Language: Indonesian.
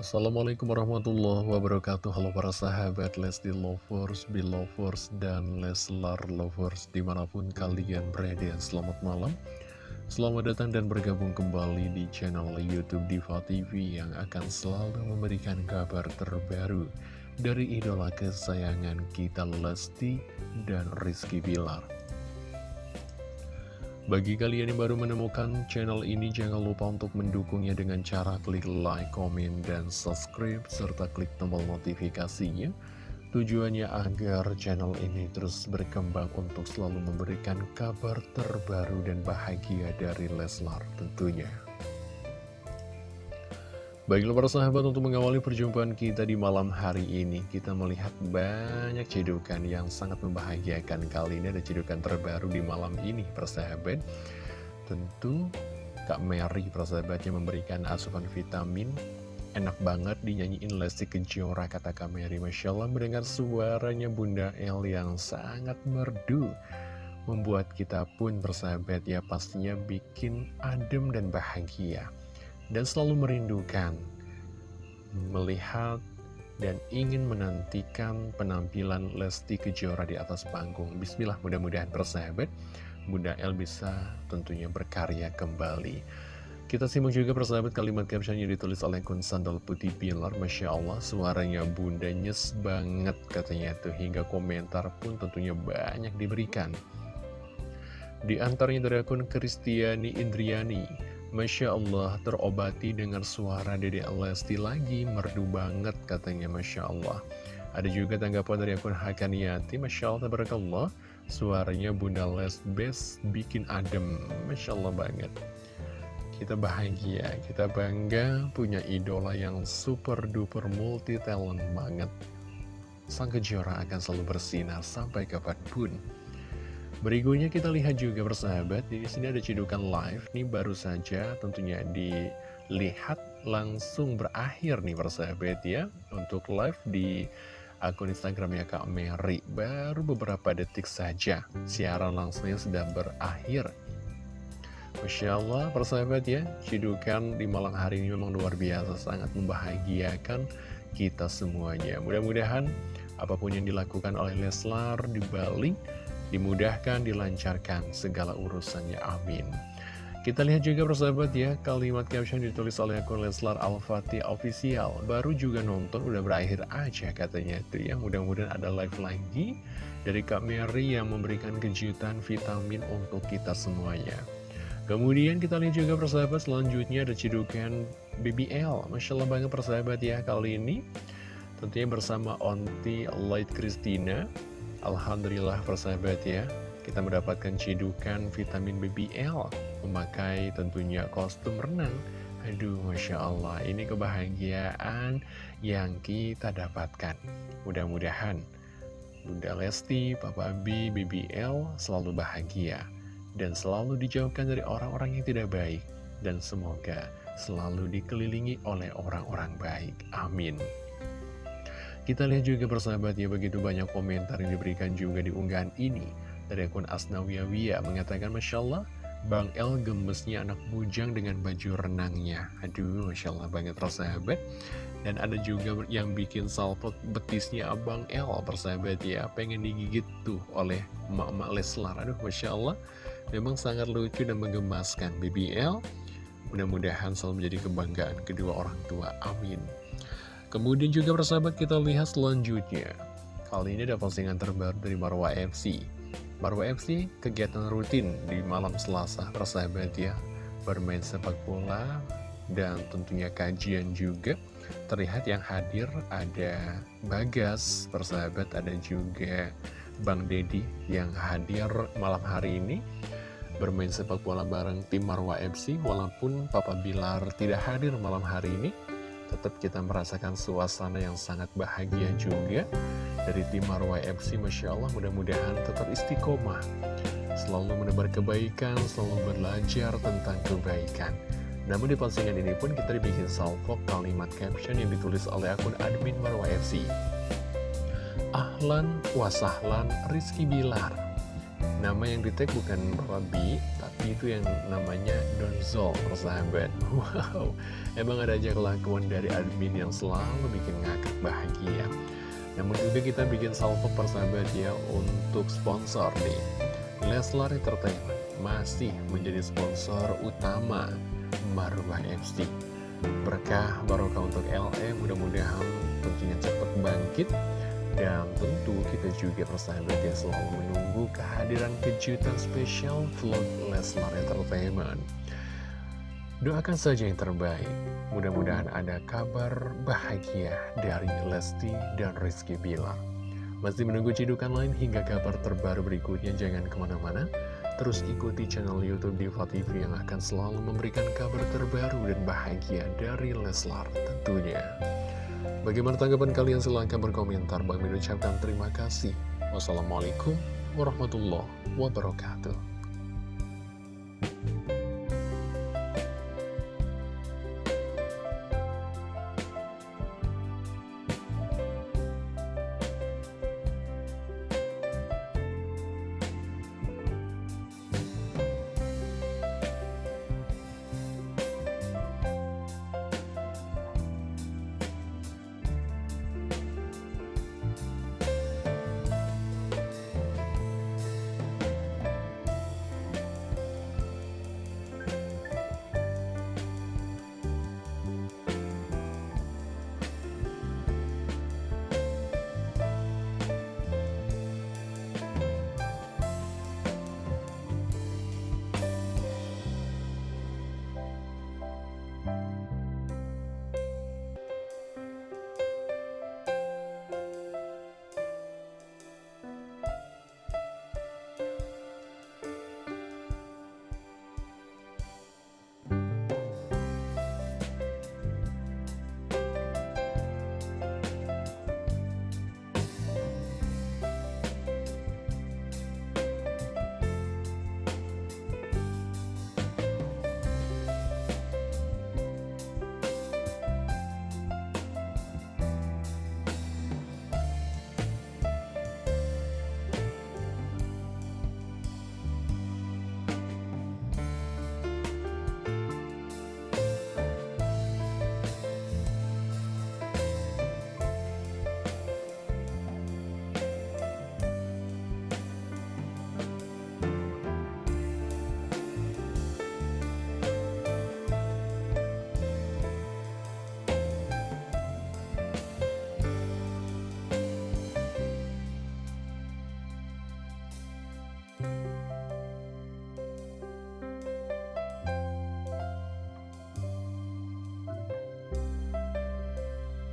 Assalamualaikum warahmatullahi wabarakatuh. Halo para sahabat Lesti Lovers, Belovers, dan Leslar Lovers Di mana pun kalian berada. Selamat malam. Selamat datang dan bergabung kembali di channel Youtube Diva TV Yang akan selalu memberikan kabar terbaru Dari idola kesayangan kita Lesti dan Rizky Bilar bagi kalian yang baru menemukan channel ini, jangan lupa untuk mendukungnya dengan cara klik like, komen, dan subscribe, serta klik tombol notifikasinya. Tujuannya agar channel ini terus berkembang untuk selalu memberikan kabar terbaru dan bahagia dari Leslar tentunya. Baiklah para sahabat untuk mengawali perjumpaan kita di malam hari ini Kita melihat banyak cedukan yang sangat membahagiakan Kali ini. Ada cedukan terbaru di malam ini persahabat Tentu Kak Mary persahabatnya memberikan asupan vitamin Enak banget dinyanyiin Lesti Kejora kata Kak Mary. Masya Allah mendengar suaranya Bunda El yang sangat merdu Membuat kita pun persahabat ya pastinya bikin adem dan bahagia dan selalu merindukan melihat dan ingin menantikan penampilan Lesti Kejora di atas panggung. Bismillah, mudah-mudahan persahabat, Bunda El bisa tentunya berkarya kembali. Kita simak juga persahabat kalimat caption yang ditulis oleh Kun Sandal Putih Pilar. Masya Allah, suaranya Bunda nyes banget katanya tuh. Hingga komentar pun tentunya banyak diberikan. Di antaranya dari akun Kristiani Indriani. Masya Allah terobati dengan suara Dede Lesti lagi. Merdu banget katanya Masya Allah Ada juga tanggapan dari akun Hakaniati Masya Allah tabarakallah. Suaranya Bunda Les Best bikin adem. Masya Allah banget. Kita bahagia, kita bangga punya idola yang super duper multi talent banget. Sang Kejora akan selalu bersinar sampai kapan pun Berikutnya kita lihat juga bersahabat, di sini ada cedukan live, nih baru saja tentunya dilihat langsung berakhir nih bersahabat ya, untuk live di akun Instagramnya Kak Mary. Baru beberapa detik saja, siaran langsungnya sudah berakhir. Masya Allah, persahabat ya, cedukan di malam hari ini memang luar biasa, sangat membahagiakan kita semuanya. Mudah-mudahan apa pun yang dilakukan oleh Leslar di Bali, dimudahkan, dilancarkan segala urusannya. Amin. Kita lihat juga persahabat ya, kalimat caption ditulis oleh akun Leslar Al-Fatih Official. Baru juga nonton, udah berakhir aja katanya itu ya. Mudah-mudahan ada live lagi dari Kak Mary yang memberikan kejutan vitamin untuk kita semuanya. Kemudian kita lihat juga persahabat selanjutnya ada cedukan BBL. Masya Allah banget persahabat ya, kali ini tentunya bersama Onti Light Christina Alhamdulillah persahabat ya. Kita mendapatkan cidukan vitamin BBL Memakai tentunya kostum renang. Aduh Masya Allah Ini kebahagiaan yang kita dapatkan. Mudah-mudahan Bunda Lesti, Papa B, BBL selalu bahagia Dan selalu dijauhkan dari orang-orang yang tidak baik Dan semoga selalu dikelilingi oleh orang-orang baik. Amin kita lihat juga persahabat ya begitu banyak komentar yang diberikan juga di unggahan ini. Dari akun Asnawiyawiyah mengatakan Masya Allah Bang El gemesnya anak bujang dengan baju renangnya. Aduh Masya Allah banget persahabat. Dan ada juga yang bikin salpot betisnya Abang El persahabat ya Pengen digigit tuh oleh emak-emak Leslar. Aduh Masya Allah Memang sangat lucu dan menggemaskan. BBL Mudah-mudahan selalu menjadi kebanggaan kedua orang tua. Amin Kemudian juga persahabat kita lihat selanjutnya. Kali ini ada postingan terbaru dari Marwa FC Marwa FC kegiatan rutin di malam selasa persahabat ya. Bermain sepak bola dan tentunya kajian juga. Terlihat yang hadir ada Bagas persahabat ada juga Bang Dedi yang hadir malam hari ini. Bermain sepak bola bareng tim Marwa FC Walaupun Papa Bilar tidak hadir malam hari ini tetap kita merasakan suasana yang sangat bahagia juga dari tim Marwah FC Masya Allah mudah-mudahan tetap istiqomah. Selalu menebar kebaikan selalu belajar tentang kebaikan. Namun di postingan ini pun kita dibikin salvo kalimat caption yang ditulis oleh akun admin Marwah FC Ahlan wasahlan Rizky Bilar. Nama yang di tag bukan Robi, itu yang namanya Donzol, persahabat. Wow, emang ada aja kelakuan dari admin yang selalu bikin ngakak bahagia. Namun juga kita bikin salvo persahabat ya untuk sponsor nih. Leslar Entertainment masih menjadi sponsor utama Marwah MC. Berkah barokah untuk LM, mudah-mudahan tentunya cepat bangkit dan tentu kita juga persahabat yang selalu menunggu kehadiran kejutan spesial vlog Leslar Entertainment. Doakan saja yang terbaik. Mudah-mudahan ada kabar bahagia dari Lesti dan Rizky Bilar. Masih menunggu cidukan lain hingga kabar terbaru berikutnya, jangan ke mana-mana. Terus ikuti channel Youtube Diva TV yang akan selalu memberikan kabar terbaru dan bahagia dari Leslar tentunya. Bagaimana tanggapan kalian? Silahkan berkomentar. Bang Min ucapkan terima kasih. Wassalamualaikum warahmatullahi wabarakatuh.